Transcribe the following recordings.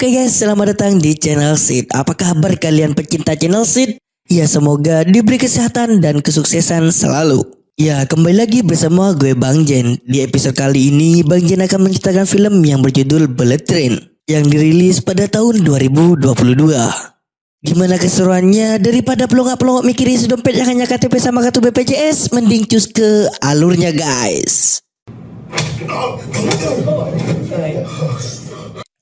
Oke guys, selamat datang di channel Sid. Apa kabar kalian pecinta channel Sid? Ya semoga diberi kesehatan dan kesuksesan selalu. Ya kembali lagi bersama gue Bang Jen. Di episode kali ini Bang Jen akan menceritakan film yang berjudul Bullet Train yang dirilis pada tahun 2022. Gimana keseruannya? Daripada pelongak-pelongak mikirin dompet yang hanya KTP sama kartu BPJS, mending cus ke alurnya guys.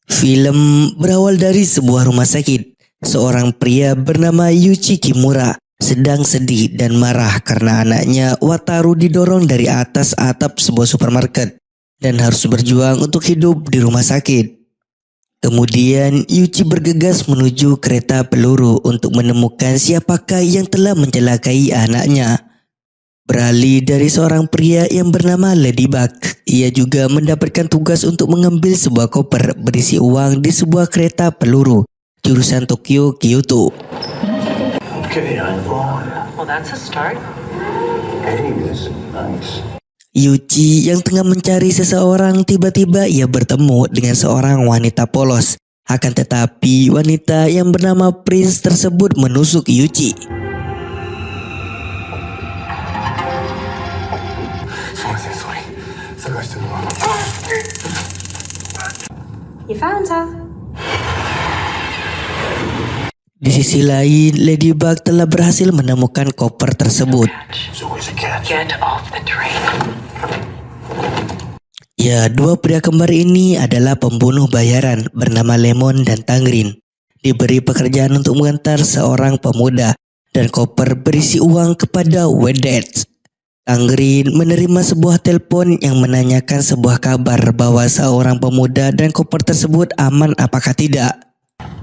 Film berawal dari sebuah rumah sakit. Seorang pria bernama Yuchi Kimura sedang sedih dan marah karena anaknya Wataru didorong dari atas atap sebuah supermarket dan harus berjuang untuk hidup di rumah sakit. Kemudian Yuchi bergegas menuju kereta peluru untuk menemukan siapakah yang telah mencelakai anaknya. Beralih dari seorang pria yang bernama Ladybug, ia juga mendapatkan tugas untuk mengambil sebuah koper berisi uang di sebuah kereta peluru jurusan Tokyo Kyoto. Okay, I'm on. Well, that's a start. Hey, this is nice. Yuchi yang tengah mencari seseorang tiba-tiba ia bertemu dengan seorang wanita polos. Akan tetapi wanita yang bernama Prince tersebut menusuk Yuchi. You found her. Di sisi lain, Ladybug telah berhasil menemukan koper tersebut. Ya, dua pria kembar ini adalah pembunuh bayaran bernama Lemon dan Tangrin. Diberi pekerjaan untuk mengantar seorang pemuda dan koper berisi uang kepada Wedet. Tangrin menerima sebuah telepon yang menanyakan sebuah kabar bahwa seorang pemuda dan koper tersebut aman apakah tidak.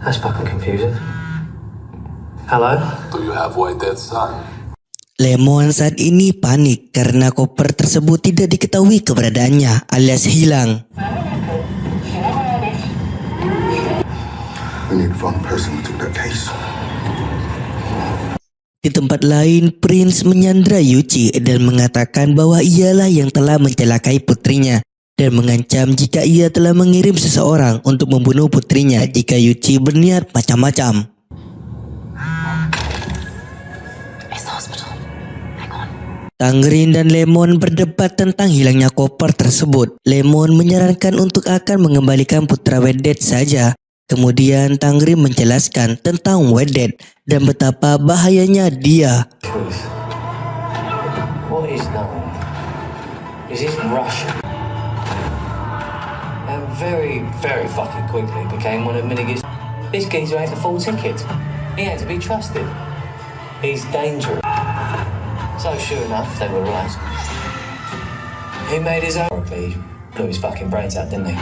That's fucking confusing. Hello? Do you have White Dead's son? Lemon saat ini panik karena koper tersebut tidak diketahui keberadaannya alias hilang. We need to the person took that case. Di tempat lain, Prince menyandra Yuchi dan mengatakan bahwa ialah yang telah mencelakai putrinya dan mengancam jika ia telah mengirim seseorang untuk membunuh putrinya jika Yuchi berniat macam-macam. Tangrin dan Lemon berdebat tentang hilangnya koper tersebut. Lemon menyarankan untuk akan mengembalikan putra Wedet saja. Kemudian Tangrin menjelaskan tentang Wedet dan betapa bahayanya dia. He made his own. Blew his fucking brains out, didn't he?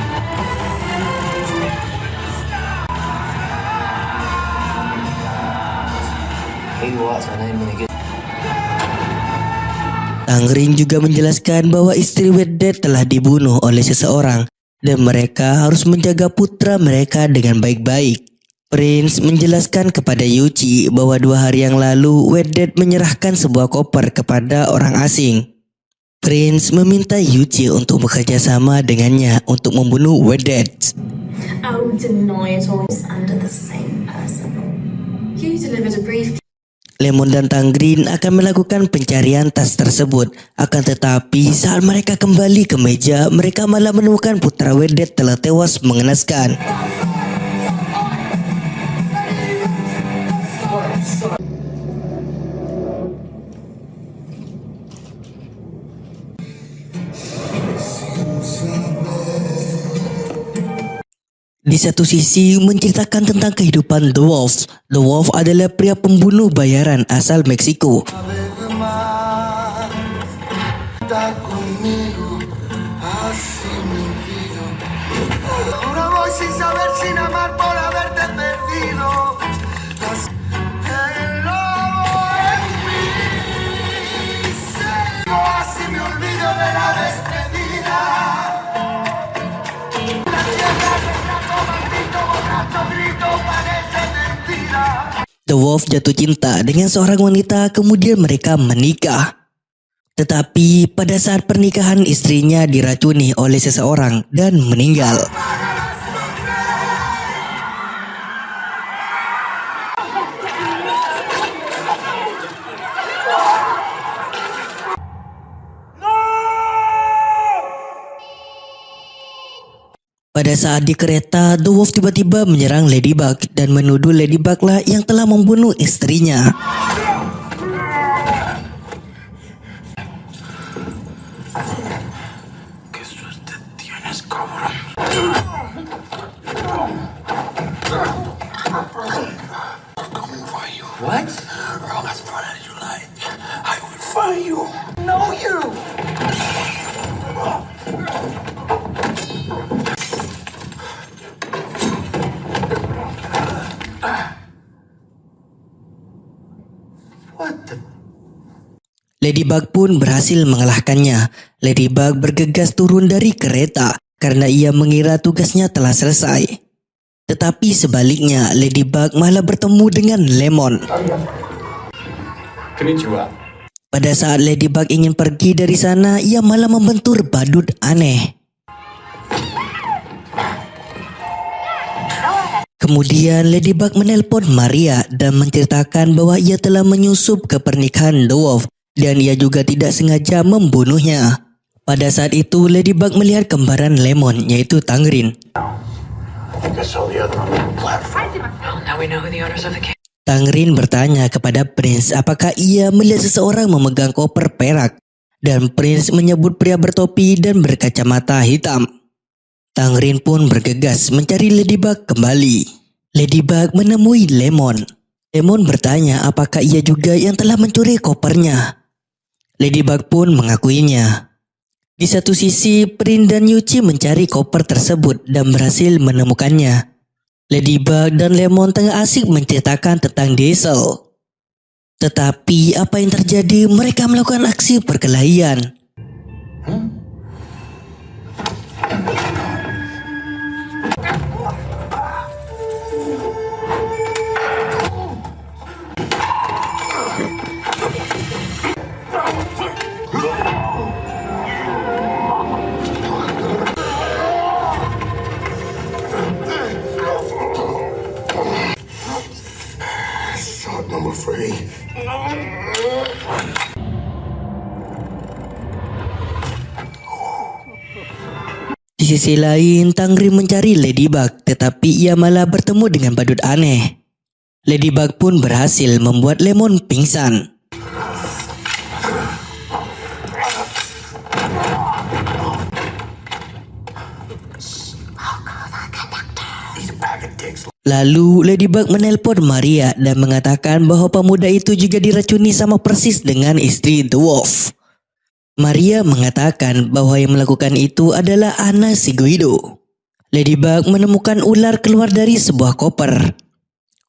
Tangrin juga menjelaskan bahwa istri Wedet telah dibunuh oleh seseorang dan mereka harus menjaga putra mereka dengan baik-baik. Prince menjelaskan kepada Yuchi bahwa dua hari yang lalu Wedet menyerahkan sebuah koper kepada orang asing. Prince meminta Yuchi untuk bekerja sama dengannya untuk membunuh brief Lemon dan Tangrin akan melakukan pencarian tas tersebut. Akan tetapi saat mereka kembali ke meja, mereka malah menemukan putra Wedet telah tewas mengenaskan. Di satu sisi menceritakan tentang kehidupan The Wolf. The Wolf adalah pria pembunuh bayaran asal Meksiko. Ahora voy sin saber, sin amar The Wolf jatuh cinta dengan seorang wanita kemudian mereka menikah. Tetapi pada saat pernikahan istrinya diracuni oleh seseorang dan meninggal. Pada saat di kereta, The Wolf tiba-tiba menyerang Ladybug dan menuduh Ladybug lah yang telah membunuh istrinya. Coming for you. What? Girl, as far as you like, I will find you. No, you. What the? Ladybug pun berhasil mengalahkannya. Ladybug bergegas turun dari kereta karena ia mengira tugasnya telah selesai. Tetapi sebaliknya, Ladybug malah bertemu dengan Lemon. Konnichiwa. Pada saat Ladybug ingin pergi dari sana, ia malah membentur badut aneh. Kemudian Ladybug menelpon Maria dan menceritakan bahwa ia telah menyusup ke pernikahan Dwarf dan ia juga tidak sengaja membunuhnya. Pada saat itu Ladybug melihat kembaran Lemon yaitu Tangrin. Cave. Tangrin bertanya kepada Prince apakah ia melihat seseorang memegang koper perak dan Prince menyebut pria bertopi dan berkacamata hitam. Tangrin pun bergegas mencari Ladybug kembali. Ladybug menemui Lemon. Lemon bertanya apakah ia juga yang telah mencuri kopernya. Ladybug pun mengakuinya. Di satu sisi, Prince dan Yuchi mencari koper tersebut dan berhasil menemukannya. Ladybug dan Lemon tengah asik menceritakan tentang Diesel. Tetapi apa yang terjadi? Mereka melakukan aksi perkelahian. Shot sisi lain, Tangri mencari Ladybug, tetapi ia malah bertemu dengan badut aneh. Ladybug pun berhasil membuat Lemon pingsan. Lalu Ladybug menelpon Maria dan mengatakan bahwa pemuda itu juga diracuni sama persis dengan istri The Wolf. Maria mengatakan bahwa yang melakukan itu adalah Anna Siguido. Ladybug menemukan ular keluar dari sebuah koper.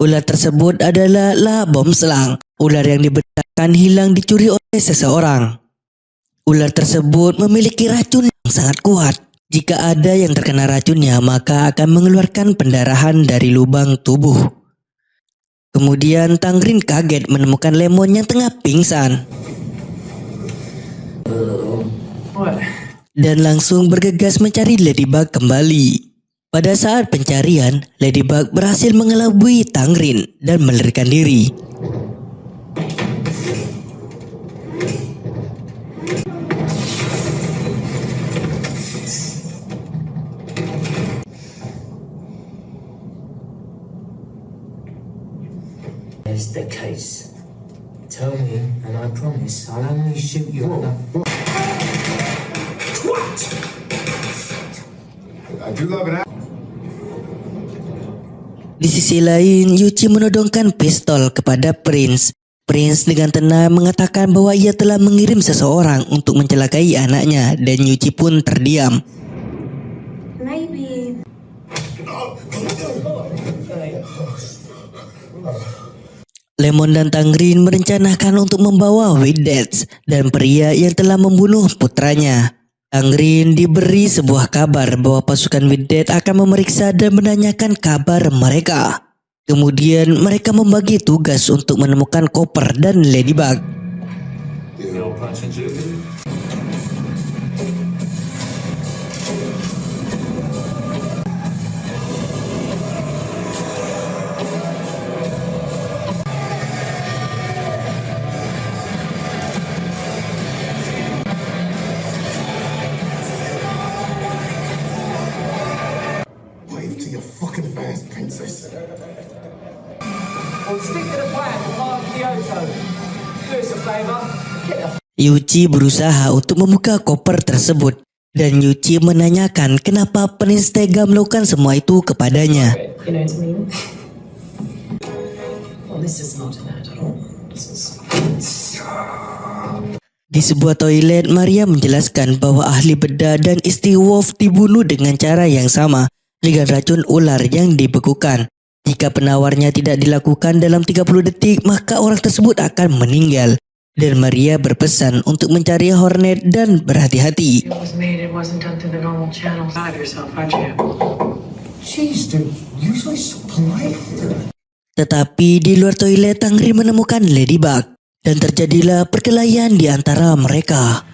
Ular tersebut adalah La Bom Selang, ular yang diberitakan hilang dicuri oleh seseorang. Ular tersebut memiliki racun yang sangat kuat. Jika ada yang terkena racunnya, maka akan mengeluarkan pendarahan dari lubang tubuh. Kemudian Tangrin kaget menemukan Lemon yang tengah pingsan. Dan langsung bergegas mencari Ladybug kembali. Pada saat pencarian, Ladybug berhasil mengelabui Tangrin dan melarikan diri. Di sisi lain, Yuchi menodongkan pistol kepada Prince. Prince dengan tenang mengatakan bahwa ia telah mengirim seseorang untuk mencelakai anaknya dan Yuchi pun terdiam. Lemon dan Tangrin merencanakan untuk membawa Widets dan pria yang telah membunuh putranya. Tangrin diberi sebuah kabar bahwa pasukan Widet akan memeriksa dan menanyakan kabar mereka. Kemudian mereka membagi tugas untuk menemukan koper dan Ladybug. Yuchi berusaha untuk membuka koper tersebut dan Yuchi menanyakan kenapa Prince tega melakukan semua itu kepadanya. Di sebuah toilet, Maria menjelaskan bahwa ahli bedah dan istri Wolf dibunuh dengan cara yang sama dengan racun ular yang dibekukan. Jika penawarnya tidak dilakukan dalam 30 detik, maka orang tersebut akan meninggal. Dan Maria berpesan untuk mencari Hornet dan berhati-hati. Tetapi di luar toilet, Tangri menemukan Ladybug. Dan terjadilah perkelahian di antara mereka.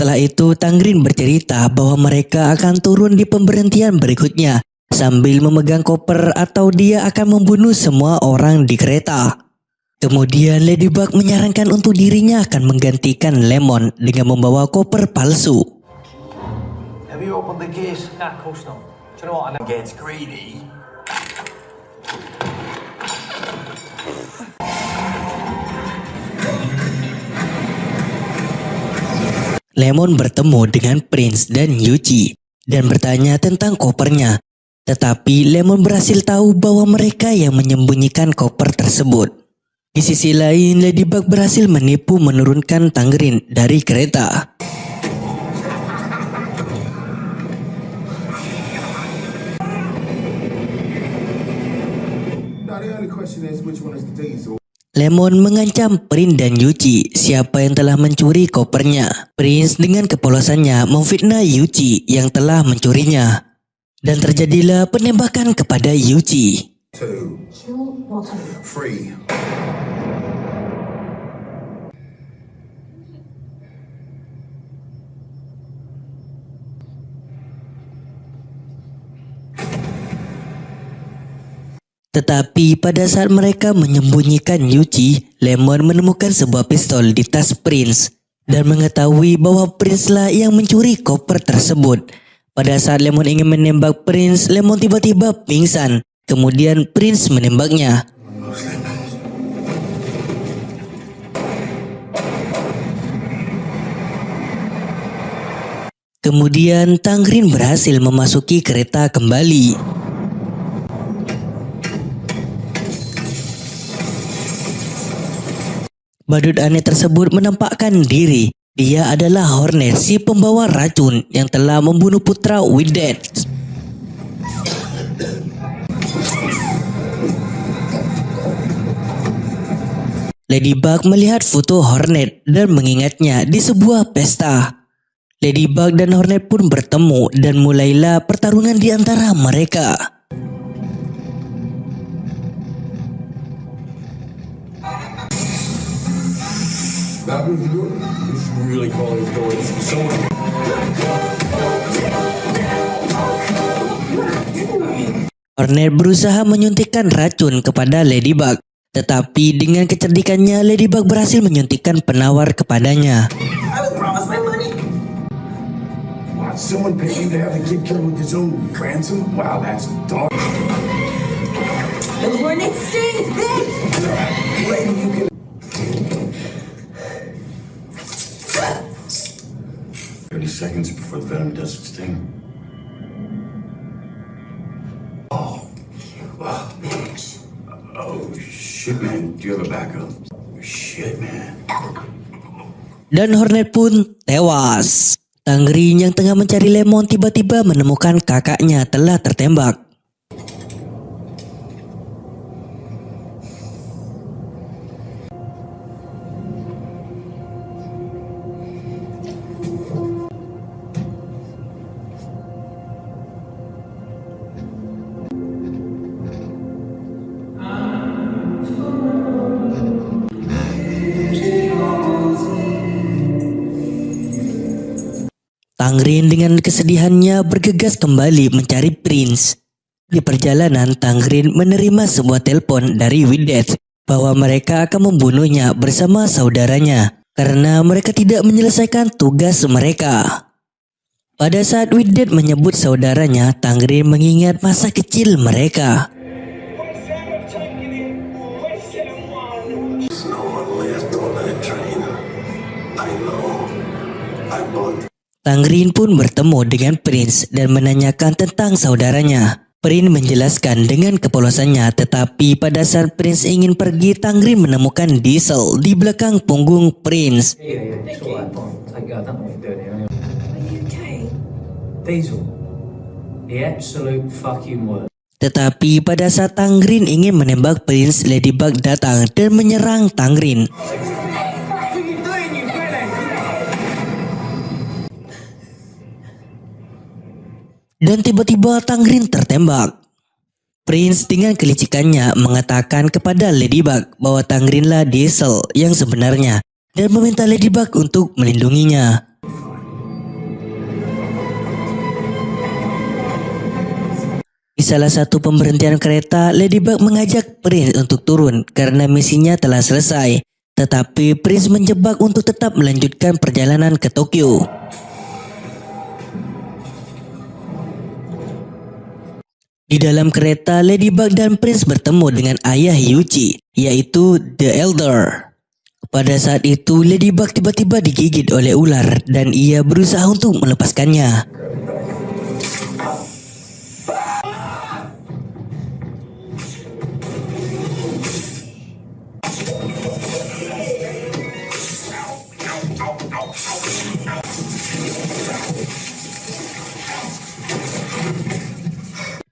Setelah itu, Tangrin bercerita bahwa mereka akan turun di pemberhentian berikutnya sambil memegang koper atau dia akan membunuh semua orang di kereta. Kemudian Ladybug menyarankan untuk dirinya akan menggantikan Lemon dengan membawa koper palsu. Have you opened the case? Nah, of course not. Do you know what? I know. Gets greedy. Lemon bertemu dengan Prince dan Yuchi dan bertanya tentang kopernya. Tetapi Lemon berhasil tahu bahwa mereka yang menyembunyikan koper tersebut. Di sisi lain, Ladybug berhasil menipu menurunkan Tangrin dari kereta. Lemon mengancam Prince dan Yuchi siapa yang telah mencuri kopernya. Prince dengan kepolosannya memfitnah Yuchi yang telah mencurinya. Dan terjadilah penembakan kepada Yuchi. Two. Three. Tetapi pada saat mereka menyembunyikan Yuchi, Lemon menemukan sebuah pistol di tas Prince dan mengetahui bahwa Prince lah yang mencuri koper tersebut. Pada saat Lemon ingin menembak Prince, Lemon tiba-tiba pingsan. Kemudian Prince menembaknya. Kemudian Tangrin berhasil memasuki kereta kembali. Badut aneh tersebut menampakkan diri. Dia adalah Hornet, si pembawa racun yang telah membunuh putra Widet. Ladybug melihat foto Hornet dan mengingatnya di sebuah pesta. Ladybug dan Hornet pun bertemu dan mulailah pertarungan di antara mereka. That was good. Should really it going. Someone. Hornet berusaha menyuntikkan racun kepada Ladybug. Tetapi dengan kecerdikannya, Ladybug berhasil menyuntikkan penawar kepadanya. Someone. 30 seconds before the venom does its thing. Oh, oh, Max. Oh, shit, man. Do you have a backup? Shit, man. Dan Hornet pun tewas. Tangerine yang tengah mencari Lemon tiba-tiba menemukan kakaknya telah tertembak. Tangrin dengan kesedihannya bergegas kembali mencari Prince. Di perjalanan, Tangrin menerima sebuah telepon dari Widet bahwa mereka akan membunuhnya bersama saudaranya karena mereka tidak menyelesaikan tugas mereka. Pada saat Widet menyebut saudaranya, Tangrin mengingat masa kecil mereka. Tangrin pun bertemu dengan Prince dan menanyakan tentang saudaranya. Prince menjelaskan dengan kepolosannya tetapi pada saat Prince ingin pergi Tangrin menemukan Diesel di belakang punggung Prince. Tetapi pada saat Tangrin ingin menembak Prince, Ladybug datang dan menyerang Tangrin. Dan tiba-tiba Tangrin tertembak. Prince dengan kelicikannya mengatakan kepada Ladybug bahwa Tangrinlah Diesel yang sebenarnya dan meminta Ladybug untuk melindunginya. Di salah satu pemberhentian kereta, Ladybug mengajak Prince untuk turun karena misinya telah selesai. Tetapi Prince menjebak untuk tetap melanjutkan perjalanan ke Tokyo. Di dalam kereta, Ladybug dan Prince bertemu dengan ayah Yuchi, yaitu The Elder. Pada saat itu, Ladybug tiba-tiba digigit oleh ular dan ia berusaha untuk melepaskannya.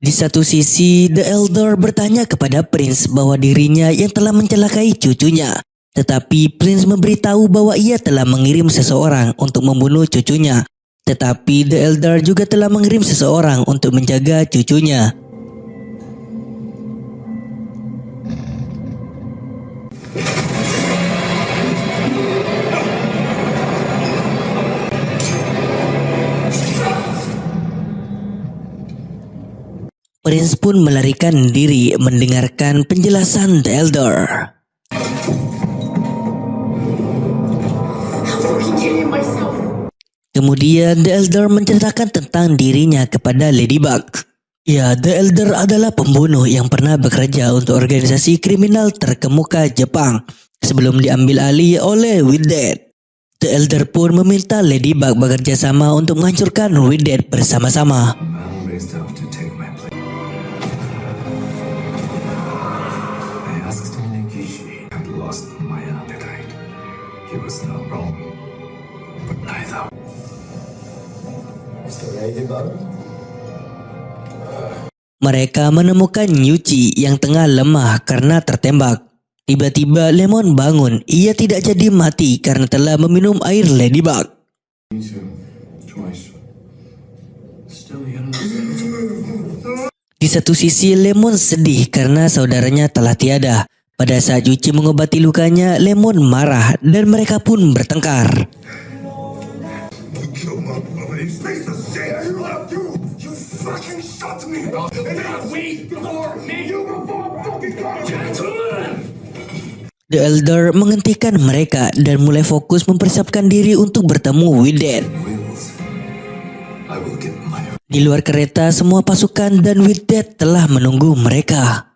Di satu sisi, The Elder bertanya kepada Prince bahwa dirinya yang telah mencelakai cucunya. Tetapi Prince memberitahu bahwa ia telah mengirim seseorang untuk membunuh cucunya. Tetapi The Elder juga telah mengirim seseorang untuk menjaga cucunya. Prince pun melarikan diri mendengarkan penjelasan The Elder. Kemudian The Elder menceritakan tentang dirinya kepada Ladybug. Ya, The Elder adalah pembunuh yang pernah bekerja untuk organisasi kriminal terkemuka Jepang sebelum diambil alih oleh Widet. The Elder pun meminta Ladybug bekerja sama untuk menghancurkan Widet bersama-sama. Mereka menemukan Yuchi yang tengah lemah karena tertembak. Tiba-tiba Lemon bangun. Ia tidak jadi mati karena telah meminum air Ladybug. Di satu sisi Lemon sedih karena saudaranya telah tiada. Pada saat Yuchi mengobati lukanya, Lemon marah dan mereka pun bertengkar. The Elder menghentikan mereka dan mulai fokus mempersiapkan diri untuk bertemu my Di luar kereta, semua pasukan dan Widet telah menunggu mereka.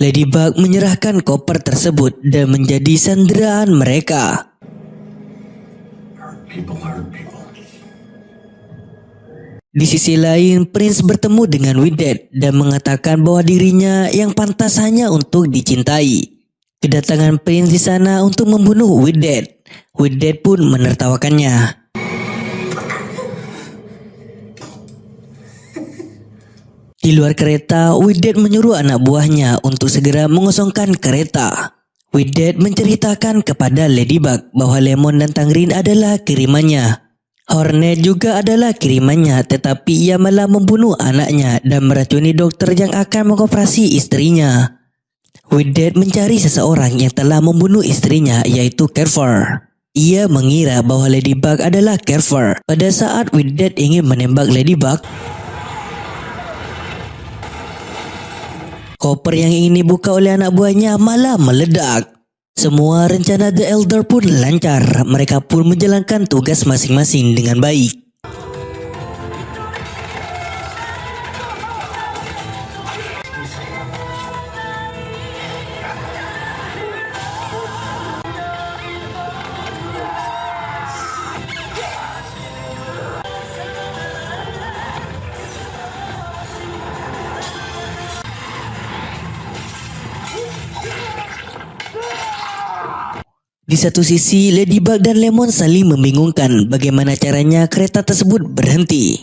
Ladybug menyerahkan koper tersebut dan menjadi sanderaan mereka. Di sisi lain, Prince bertemu dengan Widget dan mengatakan bahwa dirinya yang pantas hanya untuk dicintai. Kedatangan Prince di sana untuk membunuh Widget. Widget pun menertawakannya. Di luar kereta, Widget menyuruh anak buahnya untuk segera mengosongkan kereta. Widget menceritakan kepada Ladybug bahwa Lemon dan Tangrin adalah kirimannya. Hornet juga adalah kirimannya tetapi ia malah membunuh anaknya dan meracuni dokter yang akan mengoperasi istrinya. Widget mencari seseorang yang telah membunuh istrinya yaitu Carver. Ia mengira bahwa Ladybug adalah Carver. Pada saat Widget ingin menembak Ladybug, koper yang ingin dibuka oleh anak buahnya malah meledak. Semua rencana The Elder pun lancar. Mereka pun menjalankan tugas masing-masing dengan baik. Di satu sisi, Ladybug dan Lemon saling membingungkan bagaimana caranya kereta tersebut berhenti.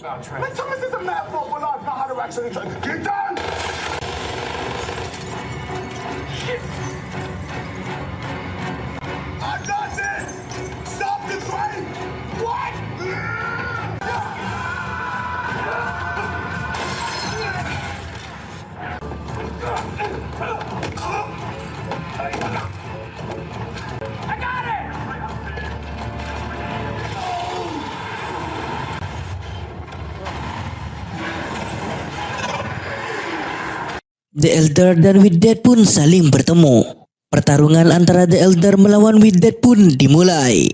The Elder dan Widget pun saling bertemu. Pertarungan antara The Elder melawan Widget pun dimulai.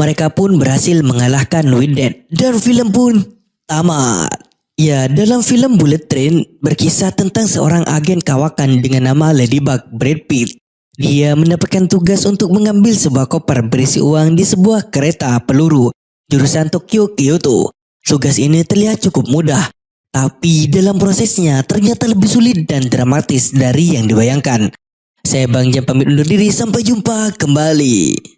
Mereka pun berhasil mengalahkan Widget dan film pun tamat. Ya, dalam film Bullet Train berkisah tentang seorang agen kawakan dengan nama Ladybug Brad Pitt. Dia mendapatkan tugas untuk mengambil sebuah koper berisi uang di sebuah kereta peluru jurusan Tokyo Kyoto. Tugas ini terlihat cukup mudah, tapi dalam prosesnya ternyata lebih sulit dan dramatis dari yang dibayangkan. Saya Bang Jam pamit undur diri, sampai jumpa kembali.